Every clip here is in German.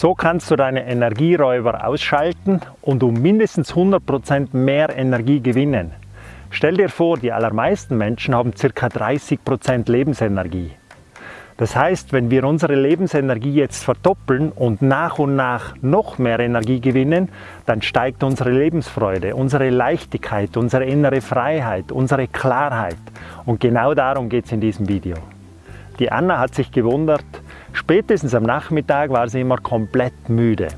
So kannst du deine Energieräuber ausschalten und um mindestens 100% mehr Energie gewinnen. Stell dir vor, die allermeisten Menschen haben ca. 30% Lebensenergie. Das heißt, wenn wir unsere Lebensenergie jetzt verdoppeln und nach und nach noch mehr Energie gewinnen, dann steigt unsere Lebensfreude, unsere Leichtigkeit, unsere innere Freiheit, unsere Klarheit. Und genau darum geht es in diesem Video. Die Anna hat sich gewundert, spätestens am Nachmittag war sie immer komplett müde.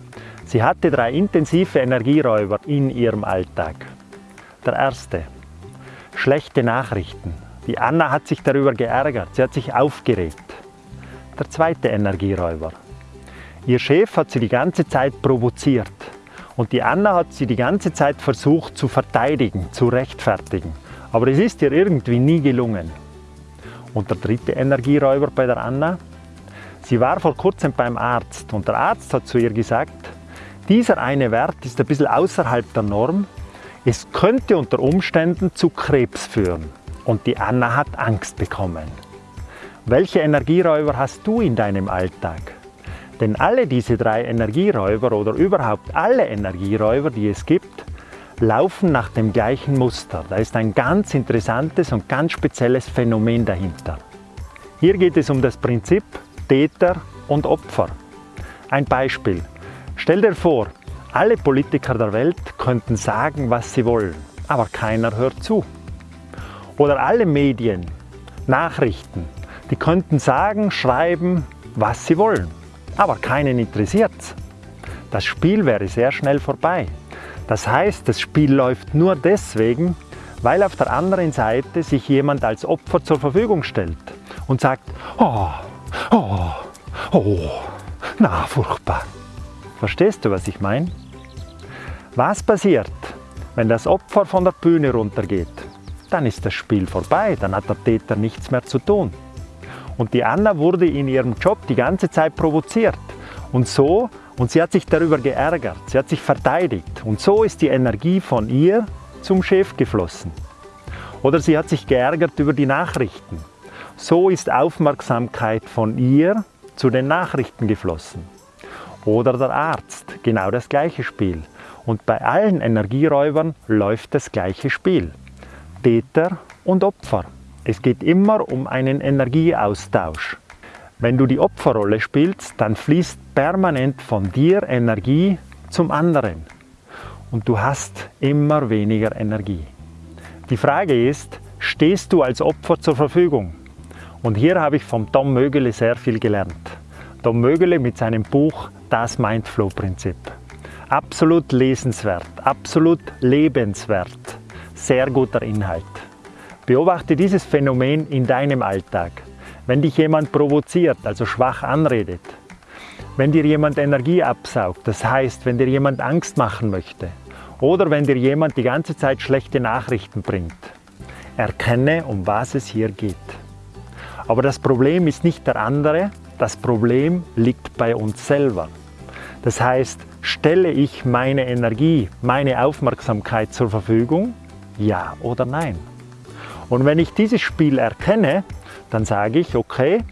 Sie hatte drei intensive Energieräuber in ihrem Alltag. Der erste, schlechte Nachrichten. Die Anna hat sich darüber geärgert, sie hat sich aufgeregt der zweite Energieräuber. Ihr Chef hat sie die ganze Zeit provoziert und die Anna hat sie die ganze Zeit versucht zu verteidigen, zu rechtfertigen. Aber es ist ihr irgendwie nie gelungen. Und der dritte Energieräuber bei der Anna? Sie war vor kurzem beim Arzt und der Arzt hat zu ihr gesagt, dieser eine Wert ist ein bisschen außerhalb der Norm. Es könnte unter Umständen zu Krebs führen. Und die Anna hat Angst bekommen. Welche Energieräuber hast du in deinem Alltag? Denn alle diese drei Energieräuber oder überhaupt alle Energieräuber, die es gibt, laufen nach dem gleichen Muster. Da ist ein ganz interessantes und ganz spezielles Phänomen dahinter. Hier geht es um das Prinzip Täter und Opfer. Ein Beispiel. Stell dir vor, alle Politiker der Welt könnten sagen, was sie wollen, aber keiner hört zu. Oder alle Medien, Nachrichten, die könnten sagen, schreiben, was sie wollen, aber keinen interessiert Das Spiel wäre sehr schnell vorbei. Das heißt, das Spiel läuft nur deswegen, weil auf der anderen Seite sich jemand als Opfer zur Verfügung stellt und sagt, oh, oh, oh, na furchtbar. Verstehst du, was ich meine? Was passiert, wenn das Opfer von der Bühne runtergeht? Dann ist das Spiel vorbei, dann hat der Täter nichts mehr zu tun. Und die Anna wurde in ihrem Job die ganze Zeit provoziert. Und so, und sie hat sich darüber geärgert, sie hat sich verteidigt. Und so ist die Energie von ihr zum Chef geflossen. Oder sie hat sich geärgert über die Nachrichten. So ist Aufmerksamkeit von ihr zu den Nachrichten geflossen. Oder der Arzt, genau das gleiche Spiel. Und bei allen Energieräubern läuft das gleiche Spiel. Täter und Opfer. Es geht immer um einen Energieaustausch. Wenn du die Opferrolle spielst, dann fließt permanent von dir Energie zum anderen und du hast immer weniger Energie. Die Frage ist, stehst du als Opfer zur Verfügung? Und hier habe ich vom Tom Mögele sehr viel gelernt. Tom Mögele mit seinem Buch Das Mindflow-Prinzip. Absolut lesenswert, absolut lebenswert, sehr guter Inhalt. Beobachte dieses Phänomen in deinem Alltag. Wenn dich jemand provoziert, also schwach anredet, wenn dir jemand Energie absaugt, das heißt, wenn dir jemand Angst machen möchte oder wenn dir jemand die ganze Zeit schlechte Nachrichten bringt, erkenne, um was es hier geht. Aber das Problem ist nicht der andere, das Problem liegt bei uns selber. Das heißt, stelle ich meine Energie, meine Aufmerksamkeit zur Verfügung? Ja oder nein? Und wenn ich dieses Spiel erkenne, dann sage ich, okay,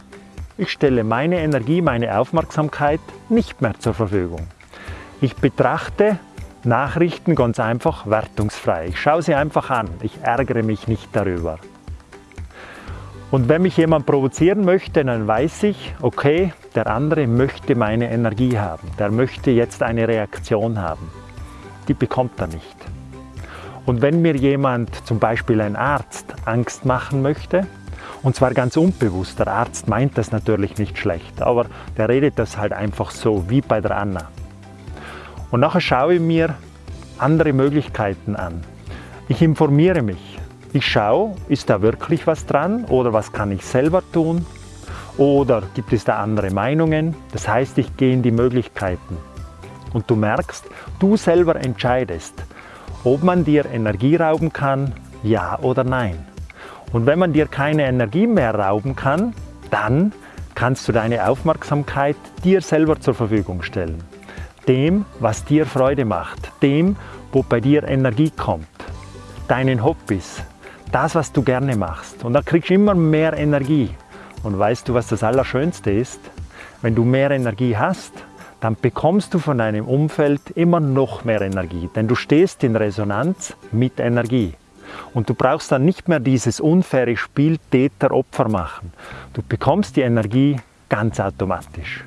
ich stelle meine Energie, meine Aufmerksamkeit nicht mehr zur Verfügung. Ich betrachte Nachrichten ganz einfach wertungsfrei. Ich schaue sie einfach an. Ich ärgere mich nicht darüber. Und wenn mich jemand provozieren möchte, dann weiß ich, okay, der andere möchte meine Energie haben. Der möchte jetzt eine Reaktion haben. Die bekommt er nicht. Und wenn mir jemand, zum Beispiel ein Arzt, Angst machen möchte, und zwar ganz unbewusst, der Arzt meint das natürlich nicht schlecht, aber der redet das halt einfach so, wie bei der Anna. Und nachher schaue ich mir andere Möglichkeiten an. Ich informiere mich. Ich schaue, ist da wirklich was dran oder was kann ich selber tun? Oder gibt es da andere Meinungen? Das heißt, ich gehe in die Möglichkeiten. Und du merkst, du selber entscheidest, ob man dir Energie rauben kann, ja oder nein. Und wenn man dir keine Energie mehr rauben kann, dann kannst du deine Aufmerksamkeit dir selber zur Verfügung stellen. Dem, was dir Freude macht, dem, wo bei dir Energie kommt, deinen Hobbys, das, was du gerne machst. Und dann kriegst du immer mehr Energie. Und weißt du, was das Allerschönste ist? Wenn du mehr Energie hast, dann bekommst du von deinem Umfeld immer noch mehr Energie, denn du stehst in Resonanz mit Energie. Und du brauchst dann nicht mehr dieses unfaire Spiel Täter-Opfer machen. Du bekommst die Energie ganz automatisch.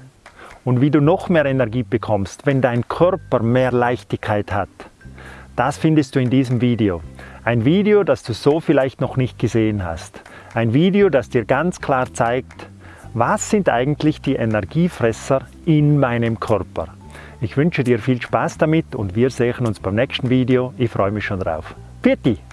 Und wie du noch mehr Energie bekommst, wenn dein Körper mehr Leichtigkeit hat, das findest du in diesem Video. Ein Video, das du so vielleicht noch nicht gesehen hast. Ein Video, das dir ganz klar zeigt, was sind eigentlich die Energiefresser in meinem Körper. Ich wünsche dir viel Spaß damit und wir sehen uns beim nächsten Video. Ich freue mich schon drauf. Pfiat